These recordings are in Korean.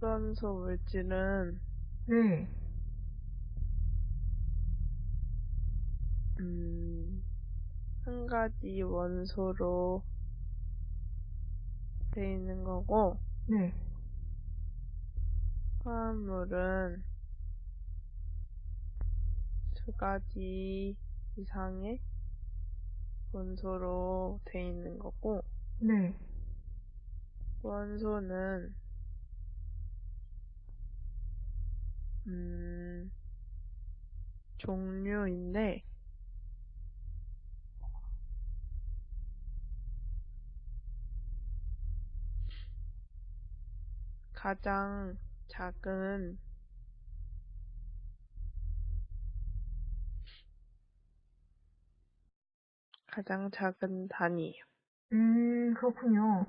원소 물질은 네. 음, 한 가지 원소로 돼 있는 거고 네. 화합물은 두 가지 이상의 원소로 돼 있는 거고 네. 원소는 음, 종류인데 가장 작은 가장 작은 단위예요. 음, 그렇군요.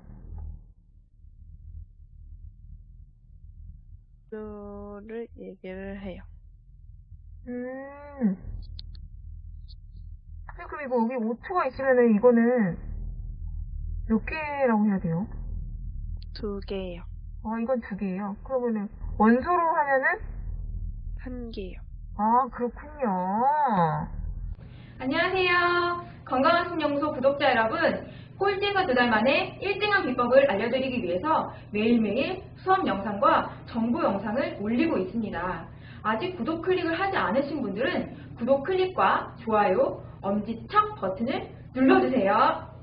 수를 얘기를 해요. 음. 그럼 이거 여기 5초가 있으면은 이거는 몇 개라고 해야 돼요? 두 개예요. 아, 이건 두 개예요. 그러면은 원소로 하면은 한 개요. 아, 그렇군요. 안녕하세요. 건강한 신영소 구독자 여러분. 꼴찌에서 두 달 만에 1등한 비법을 알려드리기 위해서 매일매일 수업 영상과 정보 영상을 올리고 있습니다. 아직 구독 클릭을 하지 않으신 분들은 구독 클릭과 좋아요, 엄지척 버튼을 눌러주세요.